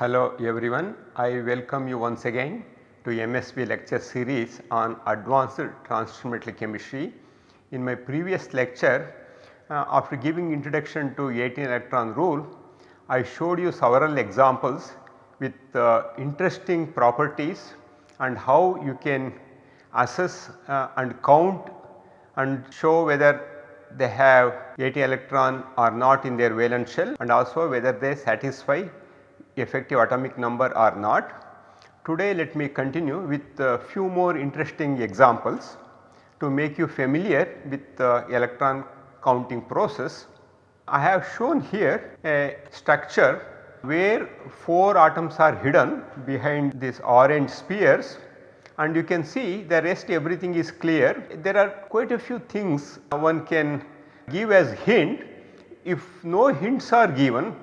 Hello everyone, I welcome you once again to MSB lecture series on advanced transition metal chemistry. In my previous lecture, uh, after giving introduction to 18 electron rule, I showed you several examples with uh, interesting properties and how you can assess uh, and count and show whether they have 18 electron or not in their valence shell and also whether they satisfy effective atomic number or not. Today let me continue with a few more interesting examples to make you familiar with the electron counting process. I have shown here a structure where 4 atoms are hidden behind these orange spheres and you can see the rest everything is clear. There are quite a few things one can give as hint. If no hints are given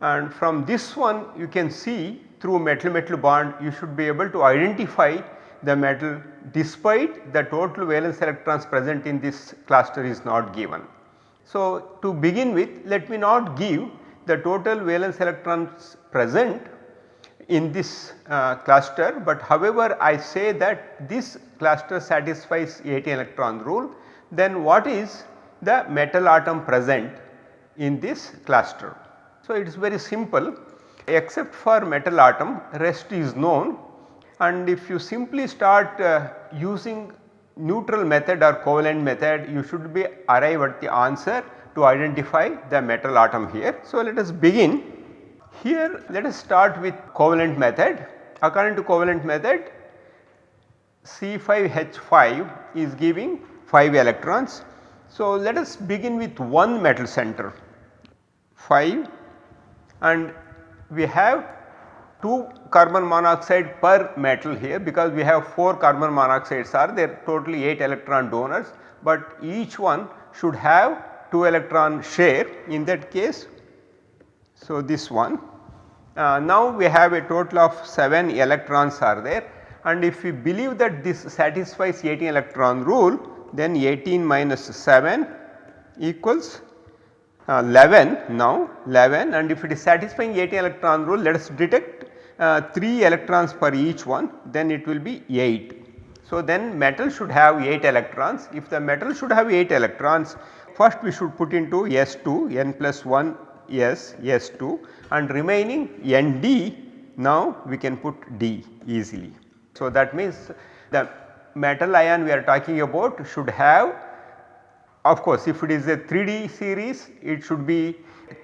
and from this one you can see through metal metal bond you should be able to identify the metal despite the total valence electrons present in this cluster is not given. So, to begin with let me not give the total valence electrons present in this uh, cluster, but however I say that this cluster satisfies 18 electron rule then what is the metal atom present in this cluster. So, it is very simple except for metal atom rest is known and if you simply start uh, using neutral method or covalent method you should be arrive at the answer to identify the metal atom here. So, let us begin here let us start with covalent method according to covalent method C5H5 is giving 5 electrons. So, let us begin with one metal center 5 and we have 2 carbon monoxide per metal here because we have 4 carbon monoxides are there totally 8 electron donors, but each one should have 2 electron share in that case. So, this one. Uh, now we have a total of 7 electrons are there. And if we believe that this satisfies 18 electron rule then 18 minus 7 equals uh, 11 now 11 and if it is satisfying 18 electron rule let us detect uh, 3 electrons per each one then it will be 8. So, then metal should have 8 electrons if the metal should have 8 electrons first we should put into S2 n plus 1 S S2 and remaining ND now we can put D easily. So, that means the metal ion we are talking about should have of course, if it is a 3D series it should be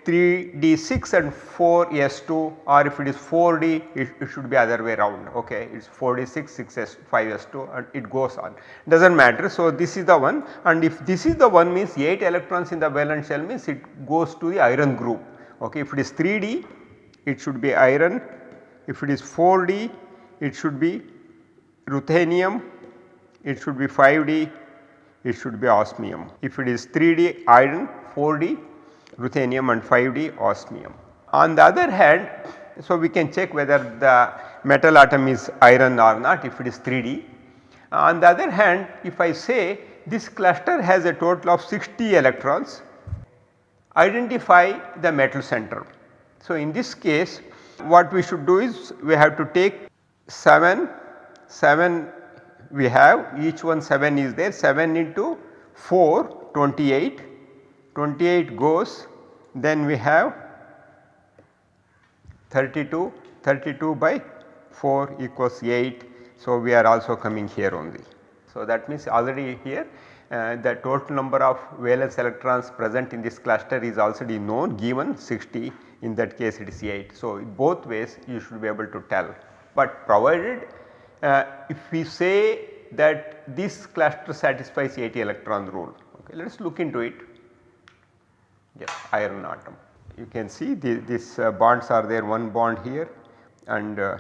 3D6 and 4S2 or if it is 4D it, it should be other way around okay? It is 4D6 6S 5S2 and it goes on. Does not matter. So, this is the one and if this is the one means 8 electrons in the valence shell means it goes to the iron group okay? If it is 3D it should be iron. If it is 4D it should be ruthenium. It should be 5D it should be osmium. If it is 3D iron 4D ruthenium and 5D osmium. On the other hand so we can check whether the metal atom is iron or not if it is 3D. On the other hand if I say this cluster has a total of 60 electrons identify the metal center. So in this case what we should do is we have to take 7, 7 we have each one 7 is there 7 into 4 28, 28 goes then we have 32, 32 by 4 equals 8. So, we are also coming here only. So, that means already here uh, the total number of valence electrons present in this cluster is already known given 60 in that case it is 8. So, both ways you should be able to tell, but provided uh, if we say that this cluster satisfies 18 electron rule okay let us look into it iron atom you can see the, these uh, bonds are there one bond here and uh,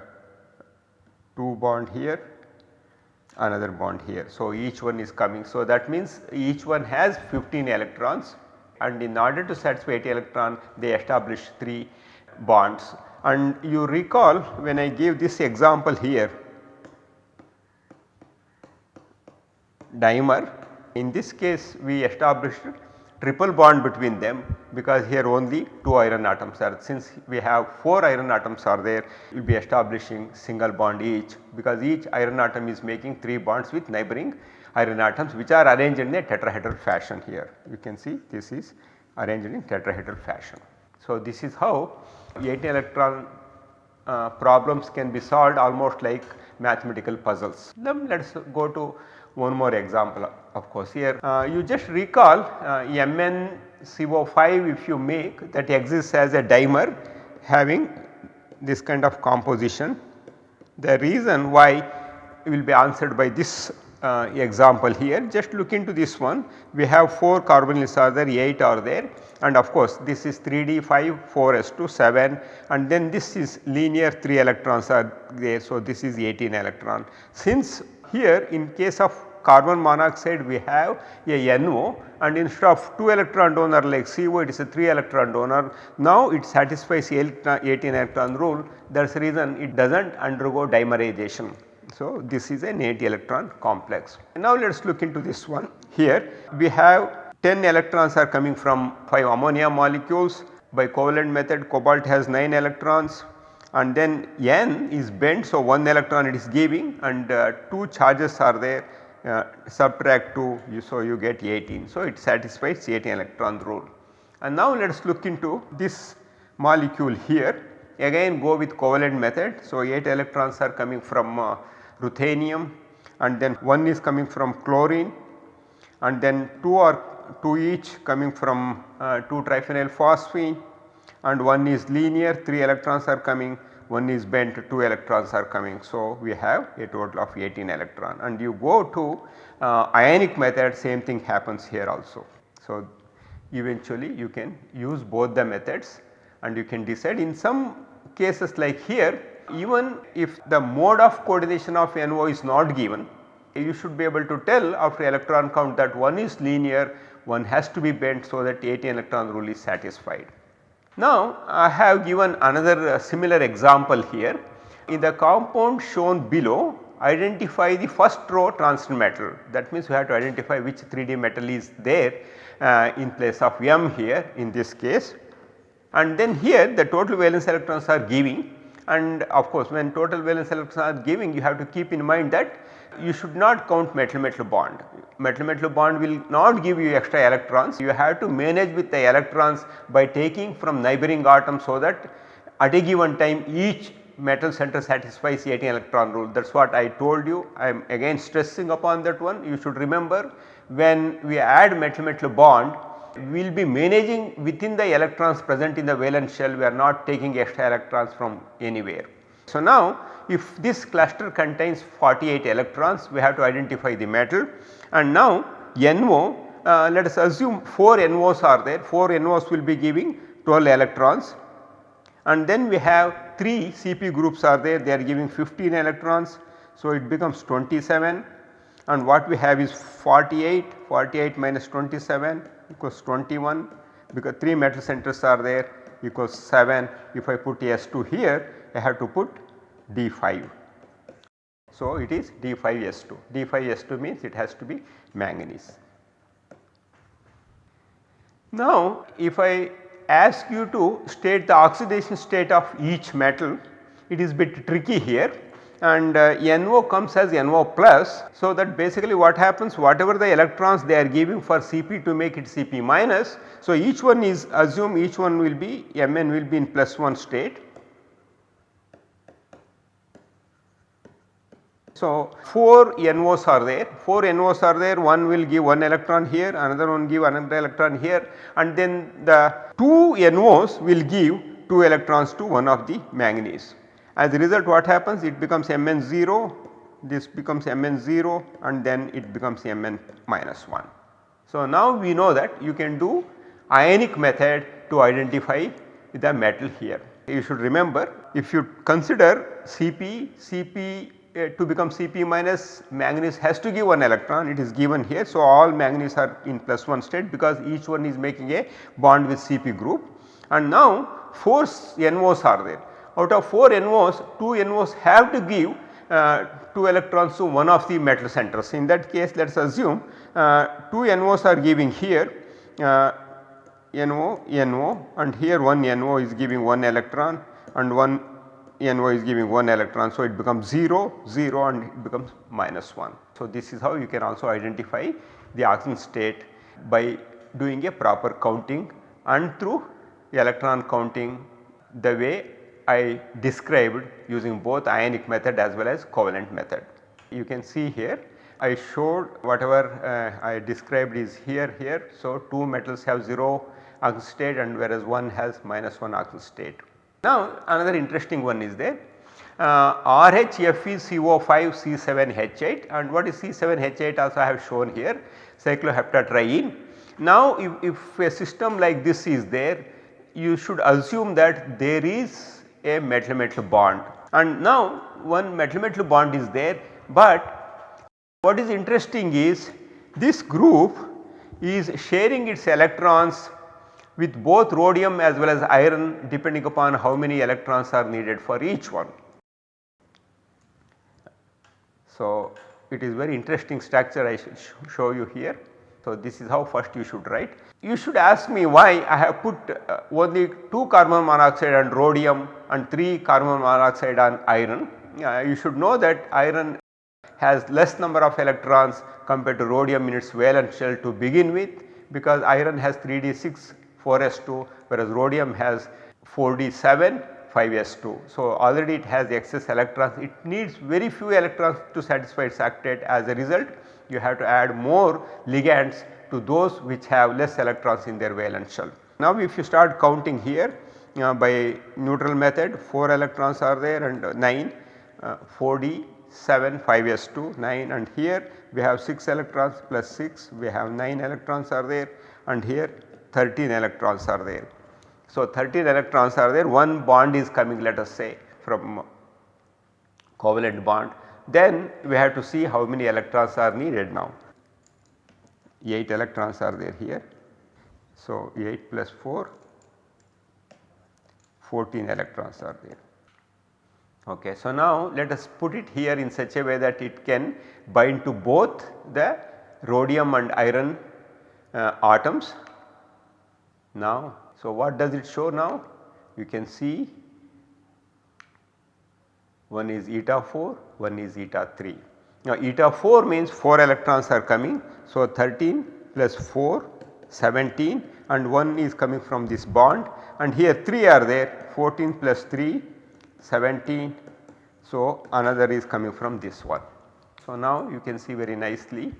two bond here another bond here. So, each one is coming. So, that means each one has 15 electrons and in order to satisfy 80 electron they establish 3 bonds. And you recall when I gave this example here dimer in this case we established triple bond between them because here only 2 iron atoms are since we have 4 iron atoms are there we will be establishing single bond each because each iron atom is making 3 bonds with neighboring iron atoms which are arranged in a tetrahedral fashion here. You can see this is arranged in tetrahedral fashion. So, this is how 18 electron uh, problems can be solved almost like mathematical puzzles. Then let us go to one more example of course here. Uh, you just recall uh, MnCO5 if you make that exists as a dimer having this kind of composition. The reason why will be answered by this uh, example here just look into this one we have 4 carbonyls are there 8 are there and of course this is 3d 5 4s2 7 and then this is linear 3 electrons are there. So, this is 18 electron. Since here in case of carbon monoxide we have a NO and instead of 2 electron donor like CO it is a 3 electron donor. Now it satisfies 18 electron rule that is the reason it does not undergo dimerization. So, this is an 8 electron complex. Now, let us look into this one. Here we have 10 electrons are coming from 5 ammonia molecules by covalent method cobalt has 9 electrons and then N is bent. So, 1 electron it is giving and uh, 2 charges are there uh, subtract 2 you, so you get 18. So, it satisfies 18 electron rule. And now let us look into this molecule here again go with covalent method. So, 8 electrons are coming from uh, ruthenium and then one is coming from chlorine and then 2 are 2 each coming from uh, 2 triphenyl phosphine and one is linear 3 electrons are coming one is bent 2 electrons are coming. So, we have a total of 18 electron and you go to uh, ionic method same thing happens here also. So, eventually you can use both the methods and you can decide in some cases like here even if the mode of coordination of NO is not given you should be able to tell after electron count that one is linear one has to be bent so that 18 electron rule is satisfied. Now I have given another uh, similar example here. In the compound shown below identify the first row transition metal. That means we have to identify which 3D metal is there uh, in place of M here in this case. And then here the total valence electrons are giving. And of course when total valence electrons are giving you have to keep in mind that you should not count metal metal bond. Metal metal bond will not give you extra electrons. You have to manage with the electrons by taking from neighboring atoms so that at a given time each metal center satisfies 18 electron rule. That is what I told you. I am again stressing upon that one. You should remember when we add metal metal bond we will be managing within the electrons present in the valence shell. We are not taking extra electrons from anywhere. So, now if this cluster contains 48 electrons we have to identify the metal. And now NO uh, let us assume 4 NOs are there. 4 NOs will be giving 12 electrons. And then we have 3 CP groups are there. They are giving 15 electrons. So, it becomes 27 and what we have is 48 48 minus 27 equals 21 because 3 metal centers are there equals 7 if I put S2 here I have to put D5. So, it is D5S2 D5S2 means it has to be manganese. Now, if I ask you to state the oxidation state of each metal it is a bit tricky here and uh, NO comes as NO plus. So, that basically what happens whatever the electrons they are giving for Cp to make it Cp minus. So, each one is assume each one will be Mn will be in plus 1 state. So, 4 NOs are there 4 NOs are there one will give 1 electron here another one give another electron here and then the 2 NOs will give 2 electrons to one of the manganese. As a result what happens it becomes Mn0 this becomes Mn0 and then it becomes Mn minus 1. So, now we know that you can do ionic method to identify the metal here. You should remember if you consider Cp, Cp uh, to become Cp minus manganese has to give 1 electron it is given here. So, all manganese are in plus 1 state because each one is making a bond with Cp group and now 4 NOs are there out of 4 NOs 2 NOs have to give uh, 2 electrons to one of the metal centers. In that case let us assume uh, 2 NOs are giving here uh, NO, NO and here one NO is giving 1 electron and one NO is giving 1 electron. So, it becomes 0, 0 and it becomes minus 1. So, this is how you can also identify the oxidation state by doing a proper counting and through electron counting the way I described using both ionic method as well as covalent method. You can see here I showed whatever uh, I described is here here. So, 2 metals have 0 oxidation state and whereas one has minus 1 oxidation state. Now another interesting one is there uh, RHF is CO5 C7H8 and what is C7H8 also I have shown here cycloheptatriene. Now if, if a system like this is there you should assume that there is a metal metal bond and now one metal metal bond is there but what is interesting is this group is sharing its electrons with both rhodium as well as iron depending upon how many electrons are needed for each one. So, it is very interesting structure I should show you here. So, this is how first you should write. You should ask me why I have put uh, only 2 carbon monoxide on rhodium and 3 carbon monoxide on iron. Uh, you should know that iron has less number of electrons compared to rhodium in its valence shell to begin with because iron has 3d6 4s2 whereas rhodium has 4d7 5s2. So, already it has excess electrons it needs very few electrons to satisfy its octet as a result you have to add more ligands to those which have less electrons in their valence shell. Now if you start counting here uh, by neutral method 4 electrons are there and uh, 9 uh, 4d 7 5s2 9 and here we have 6 electrons plus 6 we have 9 electrons are there and here 13 electrons are there. So, 13 electrons are there one bond is coming let us say from covalent bond then we have to see how many electrons are needed now 8 electrons are there here. So, 8 plus 4 14 electrons are there. Okay. So, now let us put it here in such a way that it can bind to both the rhodium and iron uh, atoms now, so what does it show now? You can see one is eta 4, one is eta 3. Now eta 4 means 4 electrons are coming. So 13 plus 4 17 and 1 is coming from this bond and here 3 are there 14 plus 3 17. So another is coming from this one. So now you can see very nicely.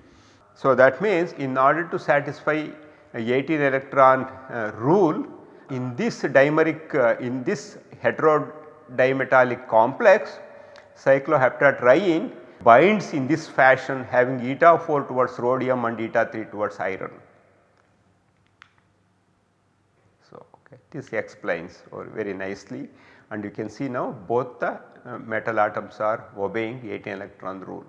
So that means in order to satisfy 18 electron uh, rule in this dimeric uh, in this heterodimetallic complex cycloheptatriene binds in this fashion having eta 4 towards rhodium and eta 3 towards iron. So, okay, this explains very nicely and you can see now both the uh, metal atoms are obeying 18 electron rule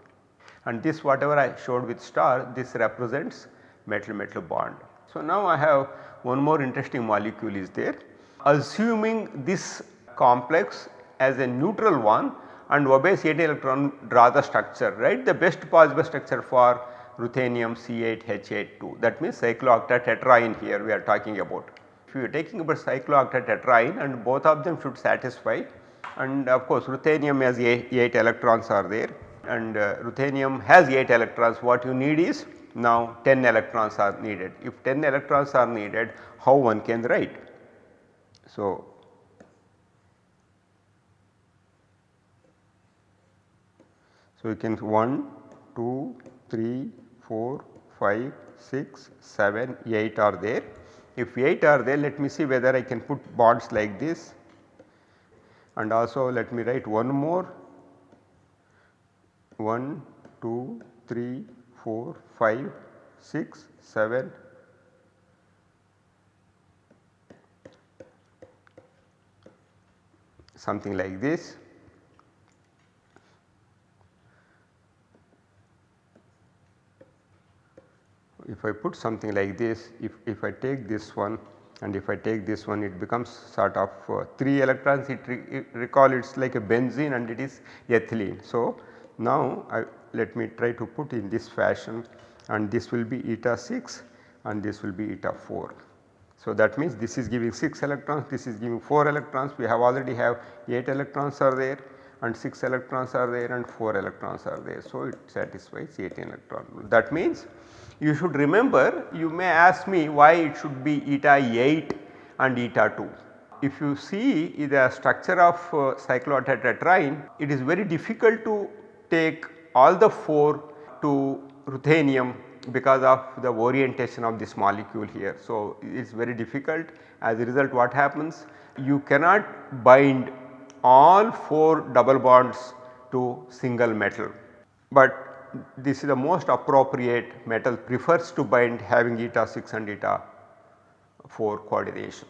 and this whatever I showed with star this represents metal metal bond. So, now I have one more interesting molecule is there. Assuming this complex as a neutral one and obeys 8 electron draw the structure right the best possible structure for ruthenium C8H82 that means cyclooctatetraene here we are talking about. If you are taking about cyclooctatetraene and both of them should satisfy and of course ruthenium has 8 electrons are there and uh, ruthenium has 8 electrons what you need is now 10 electrons are needed. If 10 electrons are needed how one can write? So, so you can 1, 2, 3, 4, 5, 6, 7, 8 are there. If 8 are there let me see whether I can put bonds like this and also let me write one more 1, 2, 3, 4, 5, 6, 7, something like this. If I put something like this, if, if I take this one and if I take this one it becomes sort of uh, 3 electrons it, re it recall it is like a benzene and it is ethylene. So, now I let me try to put in this fashion and this will be eta 6 and this will be eta 4. So, that means this is giving 6 electrons, this is giving 4 electrons, we have already have 8 electrons are there and 6 electrons are there and 4 electrons are there. So, it satisfies 18 electron rule. That means you should remember you may ask me why it should be eta 8 and eta 2. If you see the structure of uh, cyclooctatetraene it is very difficult to take all the 4 to ruthenium because of the orientation of this molecule here. So, it is very difficult as a result what happens you cannot bind all 4 double bonds to single metal, but this is the most appropriate metal prefers to bind having eta 6 and eta 4 coordination.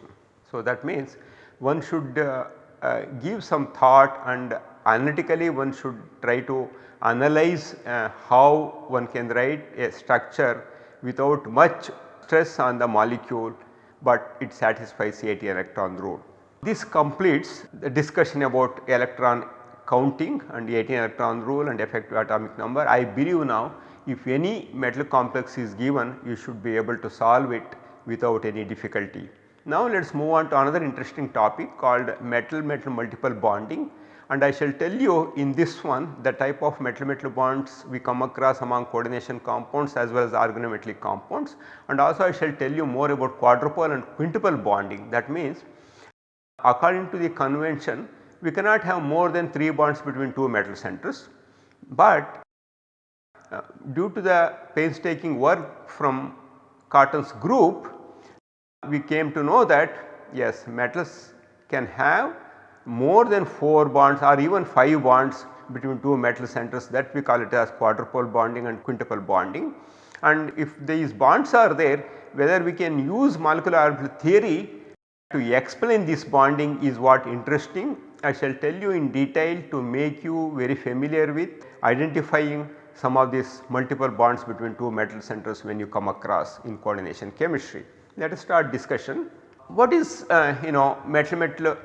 So, that means one should uh, uh, give some thought and analytically one should try to analyze uh, how one can write a structure without much stress on the molecule, but it satisfies 18 electron rule. This completes the discussion about electron counting and 18 electron rule and effective atomic number. I believe now if any metal complex is given you should be able to solve it without any difficulty. Now let us move on to another interesting topic called metal metal multiple bonding and I shall tell you in this one the type of metal metal bonds we come across among coordination compounds as well as organometallic compounds. And also I shall tell you more about quadruple and quintuple bonding. That means according to the convention we cannot have more than 3 bonds between 2 metal centers, but uh, due to the painstaking work from Cotton's group we came to know that yes metals can have more than 4 bonds or even 5 bonds between 2 metal centers that we call it as quadruple bonding and quintuple bonding. And if these bonds are there whether we can use molecular orbital theory to explain this bonding is what interesting. I shall tell you in detail to make you very familiar with identifying some of these multiple bonds between 2 metal centers when you come across in coordination chemistry. Let us start discussion. What is uh, you know metal metal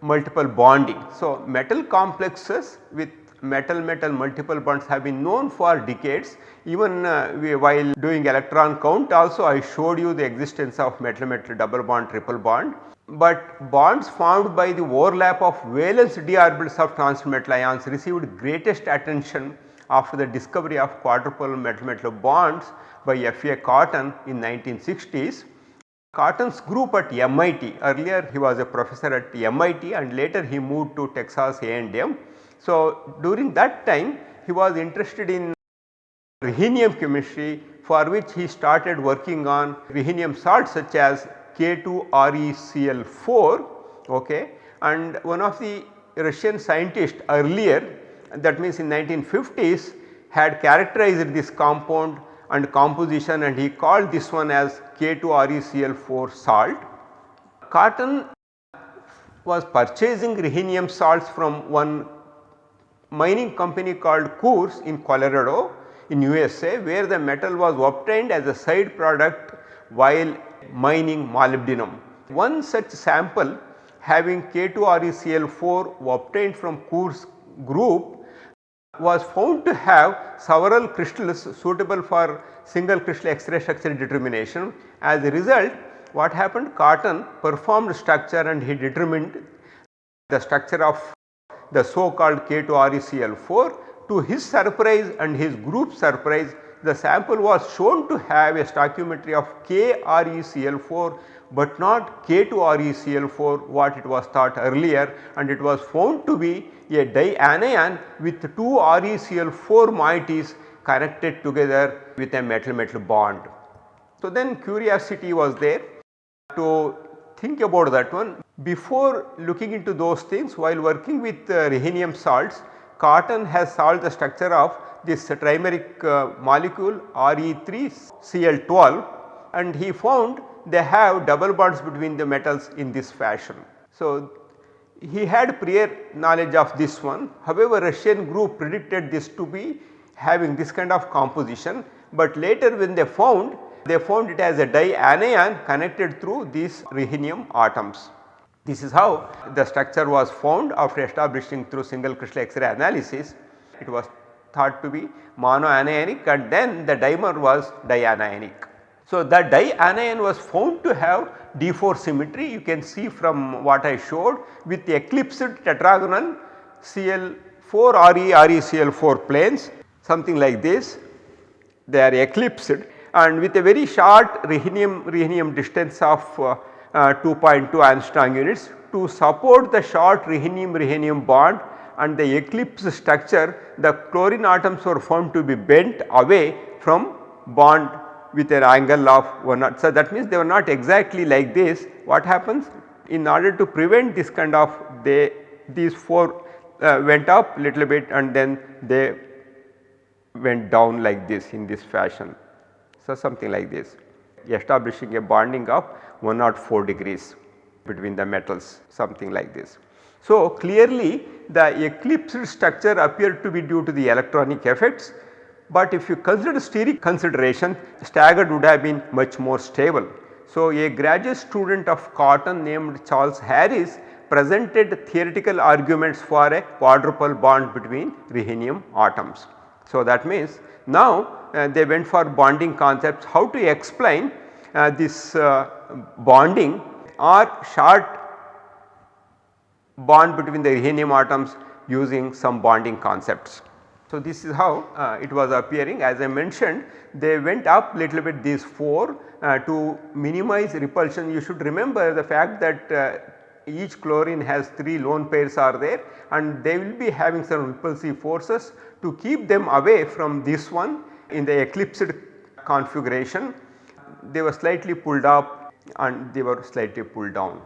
multiple bonding. So, metal complexes with metal metal multiple bonds have been known for decades even uh, we, while doing electron count also I showed you the existence of metal metal double bond triple bond. But bonds formed by the overlap of valence d orbitals of transmetal ions received greatest attention after the discovery of quadruple metal metal bonds by F. A. Cotton in 1960s Cotton's group at MIT earlier he was a professor at MIT and later he moved to Texas A&M. So, during that time he was interested in rhenium chemistry for which he started working on rhenium salts such as K2ReCl4 okay. and one of the Russian scientists earlier that means in 1950s had characterized this compound and composition and he called this one as K2ReCl4 salt. Cotton was purchasing rhenium salts from one mining company called Coors in Colorado in USA where the metal was obtained as a side product while mining molybdenum. One such sample having K2ReCl4 obtained from Coors group was found to have several crystals suitable for single crystal X-ray structure determination. As a result what happened Cotton performed structure and he determined the structure of the so called K2ReCl4. To his surprise and his group surprise the sample was shown to have a stoichiometry of KReCl4 but not K2ReCl4 what it was thought earlier and it was found to be a dianion with two ReCl4 moieties connected together with a metal metal bond. So, then curiosity was there to think about that one. Before looking into those things while working with uh, rhenium salts, Cotton has solved the structure of this trimeric uh, molecule Re3Cl12 and he found they have double bonds between the metals in this fashion. So, he had prior knowledge of this one however Russian group predicted this to be having this kind of composition, but later when they found they found it as a dianion connected through these rhenium atoms. This is how the structure was found after establishing through single crystal X-ray analysis. It was thought to be monoanionic and then the dimer was dianionic. So, that dianion was found to have D4 symmetry you can see from what I showed with the eclipsed tetragonal Cl4 Re ReCl4 planes something like this they are eclipsed and with a very short rhenium rhenium distance of uh, uh, 2.2 angstrom units to support the short rhenium rhenium bond and the eclipse structure the chlorine atoms were found to be bent away from bond with an angle of 1 So, that means they were not exactly like this what happens in order to prevent this kind of they these 4 uh, went up little bit and then they went down like this in this fashion. So, something like this establishing a bonding of 104 degrees between the metals something like this. So, clearly the eclipsed structure appeared to be due to the electronic effects but if you consider steric consideration staggered would have been much more stable. So, a graduate student of cotton named Charles Harris presented theoretical arguments for a quadruple bond between rhenium atoms. So, that means now uh, they went for bonding concepts how to explain uh, this uh, bonding or short bond between the rhenium atoms using some bonding concepts. So, this is how uh, it was appearing as I mentioned they went up little bit these 4 uh, to minimize repulsion. You should remember the fact that uh, each chlorine has 3 lone pairs are there and they will be having some repulsive forces to keep them away from this one in the eclipsed configuration. They were slightly pulled up and they were slightly pulled down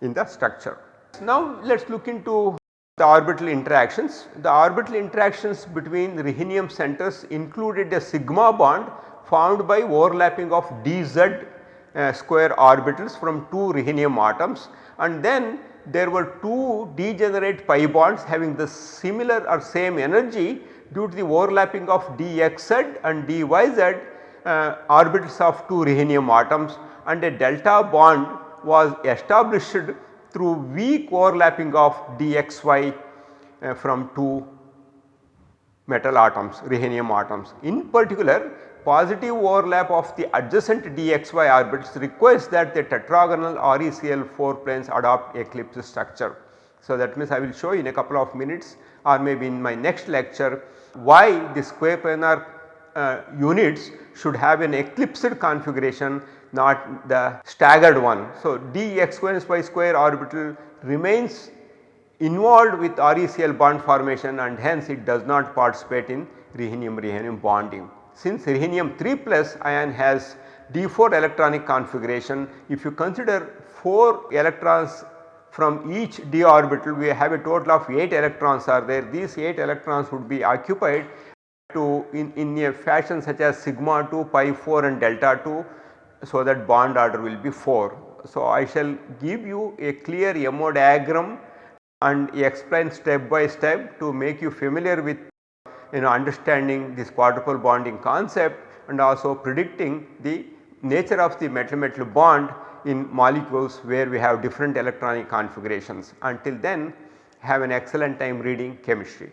in the structure. Now let us look into the orbital interactions. The orbital interactions between rhenium centers included a sigma bond formed by overlapping of dz uh, square orbitals from two rhenium atoms and then there were two degenerate pi bonds having the similar or same energy due to the overlapping of dxz and dyz uh, orbitals of two rhenium atoms and a delta bond was established through weak overlapping of dxy uh, from two metal atoms rhenium atoms. In particular positive overlap of the adjacent dxy orbitals requires that the tetragonal ReCl4 planes adopt eclipse structure. So, that means I will show in a couple of minutes or maybe in my next lecture why the square planar uh, units should have an eclipsed configuration not the staggered one. So, dx square y square orbital remains involved with ReCl bond formation and hence it does not participate in rhenium rhenium bonding. Since rhenium 3 plus ion has d4 electronic configuration if you consider 4 electrons from each d orbital we have a total of 8 electrons are there these 8 electrons would be occupied to in, in a fashion such as sigma 2 pi 4 and delta 2 so that bond order will be 4. So, I shall give you a clear MO diagram and explain step by step to make you familiar with you know understanding this quadruple bonding concept and also predicting the nature of the metal metal bond in molecules where we have different electronic configurations. Until then have an excellent time reading chemistry.